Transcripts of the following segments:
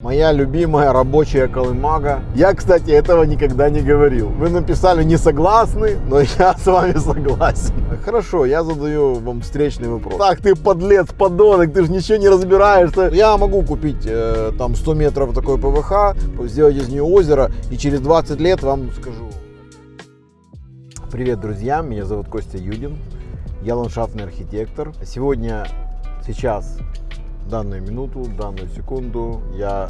Моя любимая рабочая колымага. Я, кстати, этого никогда не говорил. Вы написали не согласны, но я с вами согласен. Хорошо, я задаю вам встречный вопрос. Так, ты подлец, подонок, ты же ничего не разбираешься. Я могу купить э, там 100 метров такой ПВХ, сделать из нее озеро, и через 20 лет вам скажу. Привет, друзья, меня зовут Костя Юдин. Я ландшафтный архитектор. Сегодня, сейчас данную минуту, данную секунду я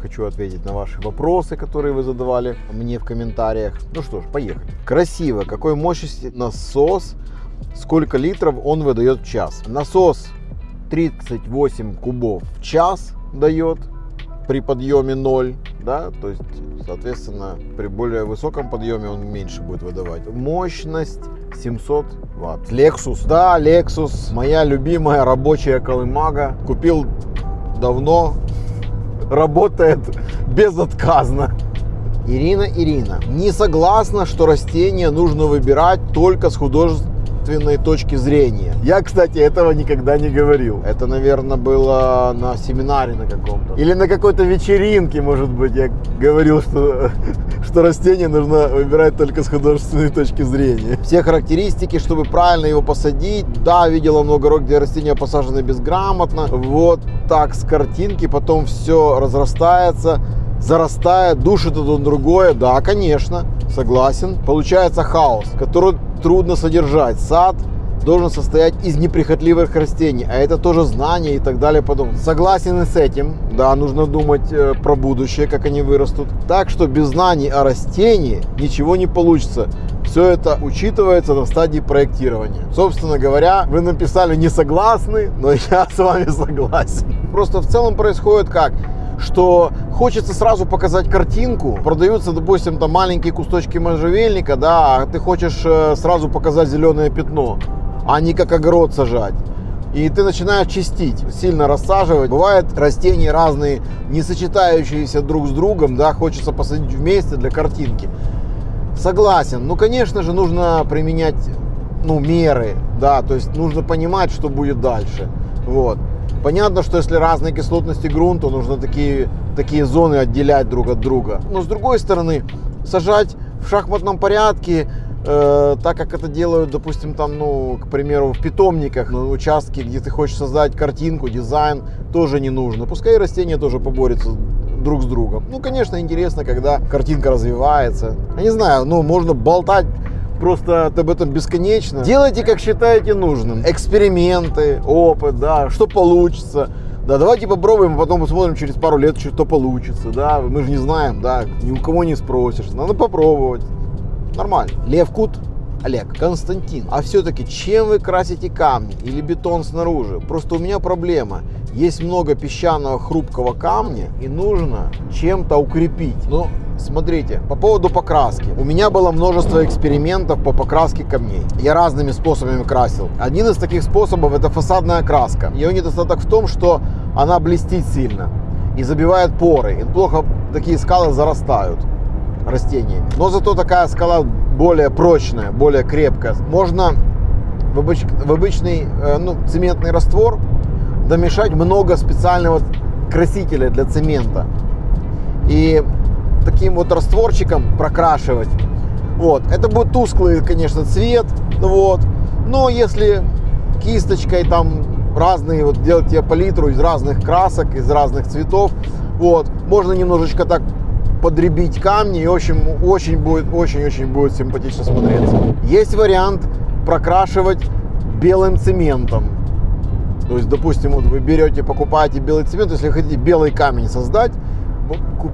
хочу ответить на ваши вопросы, которые вы задавали мне в комментариях. Ну что ж, поехали. Красиво. Какой мощности насос, сколько литров он выдает в час. Насос 38 кубов в час дает при подъеме 0, да, то есть, соответственно, при более высоком подъеме он меньше будет выдавать. Мощность 700 ватт. Lexus, да, Lexus, моя любимая рабочая колымага. Купил давно, работает безотказно. Ирина, Ирина, не согласна, что растения нужно выбирать только с художественной точки зрения. Я, кстати, этого никогда не говорил. Это, наверное, было на семинаре на каком-то. Или на какой-то вечеринке, может быть, я говорил, что, что растение нужно выбирать только с художественной точки зрения. Все характеристики, чтобы правильно его посадить. Да, видела много рок, где растения посажены безграмотно. Вот так с картинки, потом все разрастается зарастает, душит одно другое, да, конечно, согласен. Получается хаос, который трудно содержать. Сад должен состоять из неприхотливых растений, а это тоже знания и так далее. Потом согласен и с этим, да, нужно думать э, про будущее, как они вырастут. Так что без знаний о растении ничего не получится. Все это учитывается на стадии проектирования. Собственно говоря, вы написали не согласны, но я с вами согласен. Просто в целом происходит как? что хочется сразу показать картинку. Продаются, допустим, там маленькие кусочки можжевельника, да, а ты хочешь э, сразу показать зеленое пятно, а не как огород сажать. И ты начинаешь чистить, сильно рассаживать. Бывают растения разные, не сочетающиеся друг с другом, да, хочется посадить вместе для картинки. Согласен. Ну, конечно же, нужно применять ну, меры, да, то есть нужно понимать, что будет дальше. Вот. Понятно, что если разные кислотности грунта, нужно такие, такие зоны отделять друг от друга. Но с другой стороны, сажать в шахматном порядке, э, так как это делают, допустим, там, ну, к примеру, в питомниках, на участке, где ты хочешь создать картинку, дизайн, тоже не нужно. Пускай растения тоже поборются друг с другом. Ну, конечно, интересно, когда картинка развивается. Я не знаю, ну, можно болтать просто об этом бесконечно. Делайте, как считаете нужным. Эксперименты, опыт, да, что получится. Да, давайте попробуем, а потом посмотрим через пару лет, что получится, да. Мы же не знаем, да, ни у кого не спросишь. Надо попробовать. Нормально. Лев Кут, Олег, Константин, а все-таки чем вы красите камни или бетон снаружи? Просто у меня проблема. Есть много песчаного хрупкого камня и нужно чем-то укрепить. Но Смотрите, по поводу покраски. У меня было множество экспериментов по покраске камней. Я разными способами красил. Один из таких способов это фасадная краска. Ее недостаток в том, что она блестит сильно и забивает поры. И плохо такие скалы зарастают растений. Но зато такая скала более прочная, более крепкая. Можно в, обыч, в обычный э, ну, цементный раствор домешать много специального красителя для цемента. И таким вот растворчиком прокрашивать. Вот. Это будет тусклый, конечно, цвет. Вот. Но если кисточкой там разные, вот делать тебе палитру из разных красок, из разных цветов, вот, можно немножечко так подребить камни и общем очень будет очень-очень будет симпатично смотреться. Есть вариант прокрашивать белым цементом. То есть, допустим, вот вы берете, покупаете белый цемент, если хотите белый камень создать,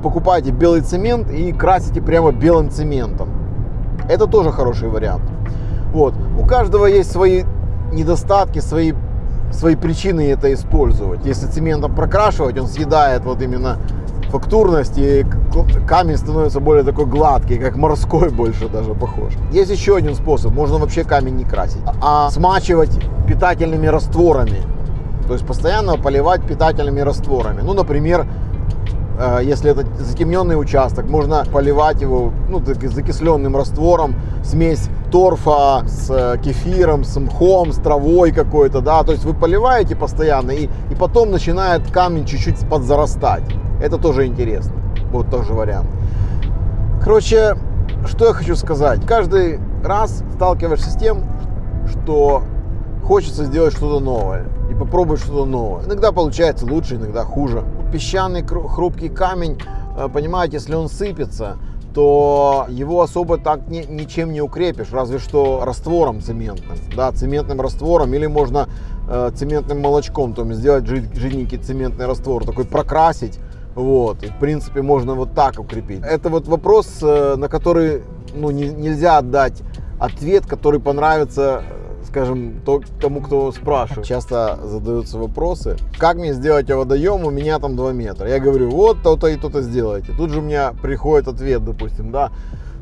покупаете белый цемент и красите прямо белым цементом. Это тоже хороший вариант. Вот. У каждого есть свои недостатки, свои, свои причины это использовать. Если цементом прокрашивать, он съедает вот именно фактурность, и камень становится более такой гладкий, как морской больше даже похож. Есть еще один способ, можно вообще камень не красить, а смачивать питательными растворами. То есть постоянно поливать питательными растворами. Ну, например, э, если это затемненный участок, можно поливать его ну, закисленным раствором, смесь торфа с э, кефиром, с мхом, с травой какой-то, да, то есть вы поливаете постоянно, и, и потом начинает камень чуть-чуть подзарастать. Это тоже интересно, вот тоже вариант. Короче, что я хочу сказать. Каждый раз сталкиваешься с тем, что хочется сделать что-то новое и попробовать что-то новое. Иногда получается лучше, иногда хуже. Песчаный хрупкий камень, э, понимаете, если он сыпется, то его особо так ни, ничем не укрепишь, разве что раствором цементным, да, цементным раствором, или можно э, цементным молочком, то есть сделать жиденький цементный раствор, такой прокрасить, вот, и в принципе можно вот так укрепить. Это вот вопрос, э, на который ну, не, нельзя отдать ответ, который понравится скажем, то, тому, кто спрашивает. Часто задаются вопросы, как мне сделать водоем, у меня там 2 метра. Я говорю, вот то-то и то-то сделайте. Тут же у меня приходит ответ, допустим, да,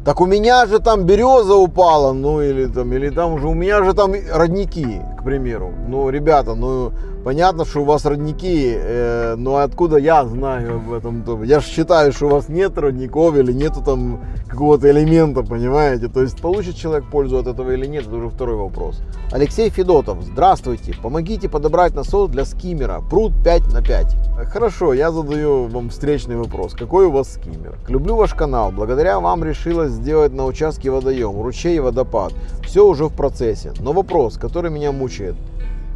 так у меня же там береза упала, ну или там, или там уже, у меня же там родники, примеру. Ну, ребята, ну, понятно, что у вас родники, э, но откуда я знаю об этом? Я же считаю, что у вас нет родников или нету там какого-то элемента, понимаете? То есть получит человек пользу от этого или нет, это уже второй вопрос. Алексей Федотов, здравствуйте, помогите подобрать насос для скиммера, пруд 5 на 5. Хорошо, я задаю вам встречный вопрос. Какой у вас скиммер? Люблю ваш канал, благодаря вам решилась сделать на участке водоем, ручей и водопад. Все уже в процессе. Но вопрос, который меня мучает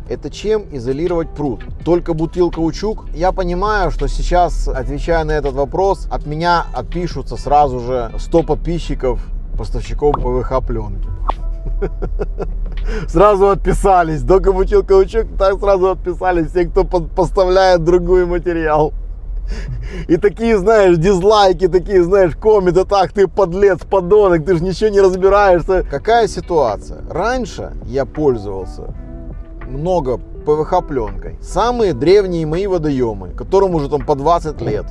это чем изолировать пруд? Только бутылка каучук? Я понимаю, что сейчас, отвечая на этот вопрос, от меня отпишутся сразу же 100 подписчиков, поставщиков ПВХ пленки. Сразу отписались. Только бутылка каучук, так сразу отписались все, кто поставляет другой материал. И такие, знаешь, дизлайки, такие, знаешь, комменты, так, ты подлец, подонок, ты же ничего не разбираешься. Какая ситуация? Раньше я пользовался много ПВХ пленкой. Самые древние мои водоемы, которым уже там по 20 лет.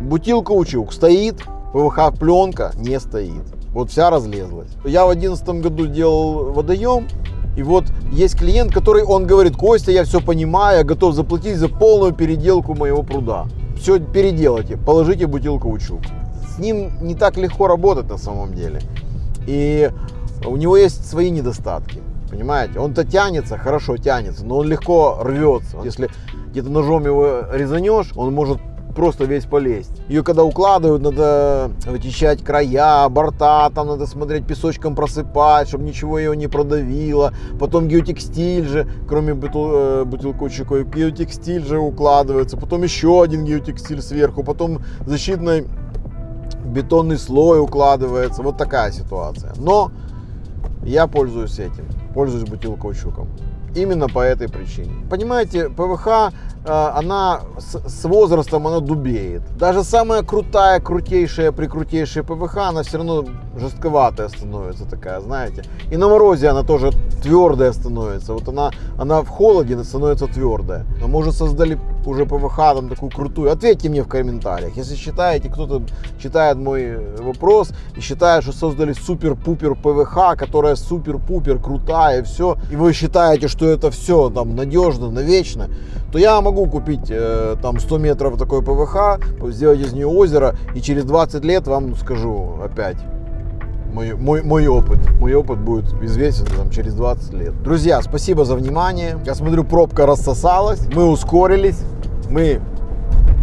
Бутилка учук стоит, ПВХ пленка не стоит. Вот вся разлезлась. Я в одиннадцатом году делал водоем, и вот есть клиент, который, он говорит, Костя, я все понимаю, я готов заплатить за полную переделку моего пруда. Все переделайте, положите бутилку учук. С ним не так легко работать на самом деле. И у него есть свои недостатки. Понимаете? Он-то тянется, хорошо тянется, но он легко рвется. Если где-то ножом его резанешь, он может просто весь полезть. Ее когда укладывают, надо вычищать края, борта, там надо смотреть, песочком просыпать, чтобы ничего ее не продавило. Потом геотекстиль же, кроме бутыл, э, бутылкочка, геотекстиль же укладывается. Потом еще один геотекстиль сверху, потом защитный бетонный слой укладывается. Вот такая ситуация. Но я пользуюсь этим пользуюсь бутилкаучуком. Именно по этой причине. Понимаете, ПВХ Э, она с, возрастом она дубеет. Даже самая крутая, крутейшая, прикрутейшая ПВХ, она все равно жестковатая становится такая, знаете. И на морозе она тоже твердая становится. Вот она, она в холоде становится твердая. А может создали уже ПВХ там такую крутую? Ответьте мне в комментариях. Если считаете, кто-то читает мой вопрос и считает, что создали супер-пупер ПВХ, которая супер-пупер крутая и все, и вы считаете, что это все там надежно, навечно, то я могу купить э, там 100 метров такой ПВХ, сделать из нее озеро, и через 20 лет вам скажу опять, мой, мой, мой опыт. Мой опыт будет известен там, через 20 лет. Друзья, спасибо за внимание. Я смотрю, пробка рассосалась. Мы ускорились. Мы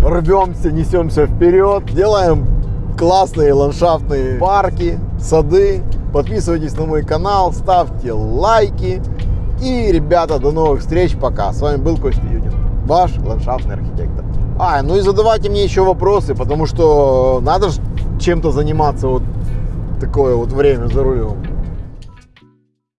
рвемся, несемся вперед. Делаем классные ландшафтные парки, сады. Подписывайтесь на мой канал, ставьте лайки. И, ребята, до новых встреч. Пока. С вами был Костя Юдин ваш ландшафтный архитектор. А, ну и задавайте мне еще вопросы, потому что надо же чем-то заниматься вот такое вот время за рулем.